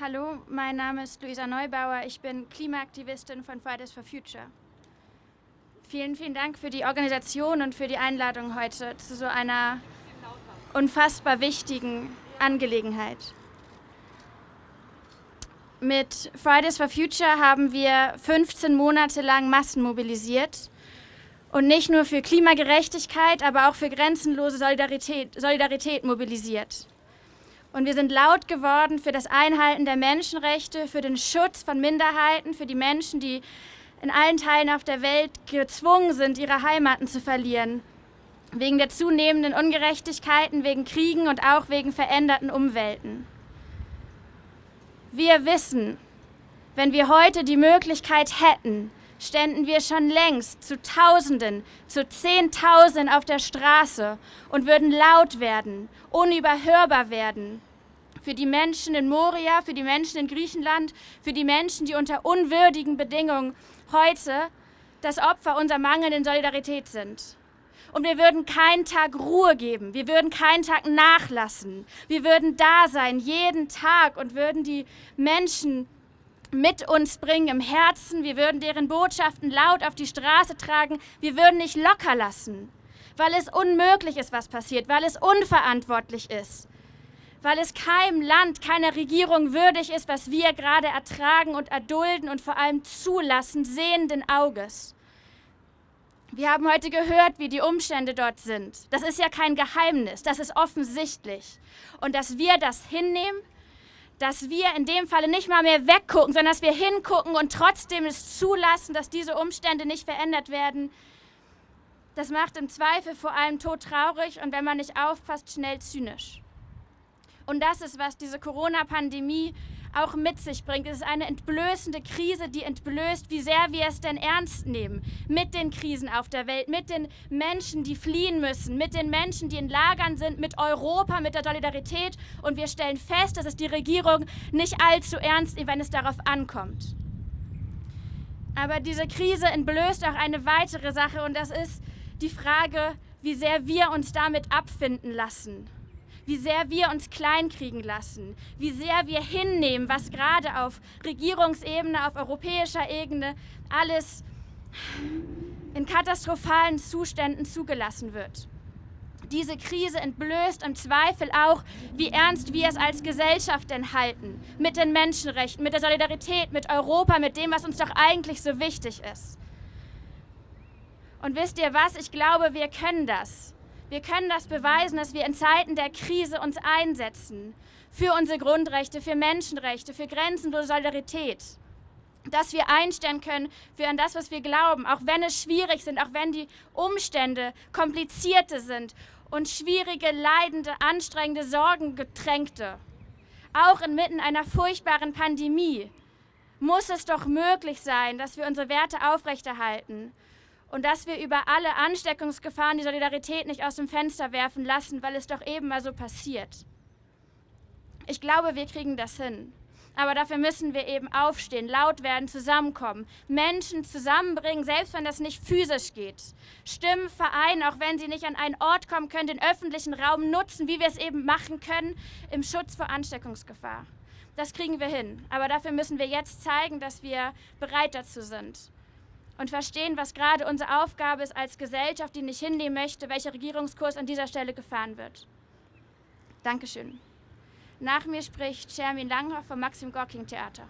Hallo, mein Name ist Luisa Neubauer. Ich bin Klimaaktivistin von Fridays for Future. Vielen, vielen Dank für die Organisation und für die Einladung heute zu so einer unfassbar wichtigen Angelegenheit. Mit Fridays for Future haben wir 15 Monate lang Massen mobilisiert und nicht nur für Klimagerechtigkeit, aber auch für grenzenlose Solidarität, Solidarität mobilisiert. Und wir sind laut geworden für das Einhalten der Menschenrechte, für den Schutz von Minderheiten, für die Menschen, die in allen Teilen auf der Welt gezwungen sind, ihre Heimaten zu verlieren. Wegen der zunehmenden Ungerechtigkeiten, wegen Kriegen und auch wegen veränderten Umwelten. Wir wissen, wenn wir heute die Möglichkeit hätten, ständen wir schon längst zu Tausenden, zu Zehntausenden auf der Straße und würden laut werden, unüberhörbar werden. Für die Menschen in Moria, für die Menschen in Griechenland, für die Menschen, die unter unwürdigen Bedingungen heute das Opfer unserer mangelnden Solidarität sind. Und wir würden keinen Tag Ruhe geben, wir würden keinen Tag nachlassen. Wir würden da sein, jeden Tag und würden die Menschen mit uns bringen im Herzen. Wir würden deren Botschaften laut auf die Straße tragen. Wir würden nicht locker lassen, weil es unmöglich ist, was passiert, weil es unverantwortlich ist weil es keinem Land, keiner Regierung würdig ist, was wir gerade ertragen und erdulden und vor allem zulassen, sehenden Auges. Wir haben heute gehört, wie die Umstände dort sind. Das ist ja kein Geheimnis, das ist offensichtlich. Und dass wir das hinnehmen, dass wir in dem Falle nicht mal mehr weggucken, sondern dass wir hingucken und trotzdem es zulassen, dass diese Umstände nicht verändert werden, das macht im Zweifel vor allem todtraurig und wenn man nicht aufpasst, schnell zynisch. Und das ist, was diese Corona-Pandemie auch mit sich bringt. Es ist eine entblößende Krise, die entblößt, wie sehr wir es denn ernst nehmen. Mit den Krisen auf der Welt, mit den Menschen, die fliehen müssen, mit den Menschen, die in Lagern sind, mit Europa, mit der Solidarität. Und wir stellen fest, dass es die Regierung nicht allzu ernst nimmt, wenn es darauf ankommt. Aber diese Krise entblößt auch eine weitere Sache und das ist die Frage, wie sehr wir uns damit abfinden lassen wie sehr wir uns kleinkriegen lassen, wie sehr wir hinnehmen, was gerade auf Regierungsebene, auf europäischer Ebene alles in katastrophalen Zuständen zugelassen wird. Diese Krise entblößt im Zweifel auch, wie ernst wir es als Gesellschaft denn halten. Mit den Menschenrechten, mit der Solidarität, mit Europa, mit dem, was uns doch eigentlich so wichtig ist. Und wisst ihr was? Ich glaube, wir können das. Wir können das beweisen, dass wir in Zeiten der Krise uns einsetzen für unsere Grundrechte, für Menschenrechte, für grenzenlose Solidarität. Dass wir einstellen können für an das, was wir glauben, auch wenn es schwierig sind, auch wenn die Umstände komplizierte sind und schwierige, leidende, anstrengende, sorgengetränkte. Auch inmitten einer furchtbaren Pandemie muss es doch möglich sein, dass wir unsere Werte aufrechterhalten und dass wir über alle Ansteckungsgefahren die Solidarität nicht aus dem Fenster werfen lassen, weil es doch eben mal so passiert. Ich glaube, wir kriegen das hin. Aber dafür müssen wir eben aufstehen, laut werden, zusammenkommen, Menschen zusammenbringen, selbst wenn das nicht physisch geht. Stimmen vereinen, auch wenn sie nicht an einen Ort kommen können, den öffentlichen Raum nutzen, wie wir es eben machen können, im Schutz vor Ansteckungsgefahr. Das kriegen wir hin. Aber dafür müssen wir jetzt zeigen, dass wir bereit dazu sind und verstehen, was gerade unsere Aufgabe ist als Gesellschaft, die nicht hinnehmen möchte, welcher Regierungskurs an dieser Stelle gefahren wird. Dankeschön. Nach mir spricht Shermin Langhoff vom Maxim Gorking Theater.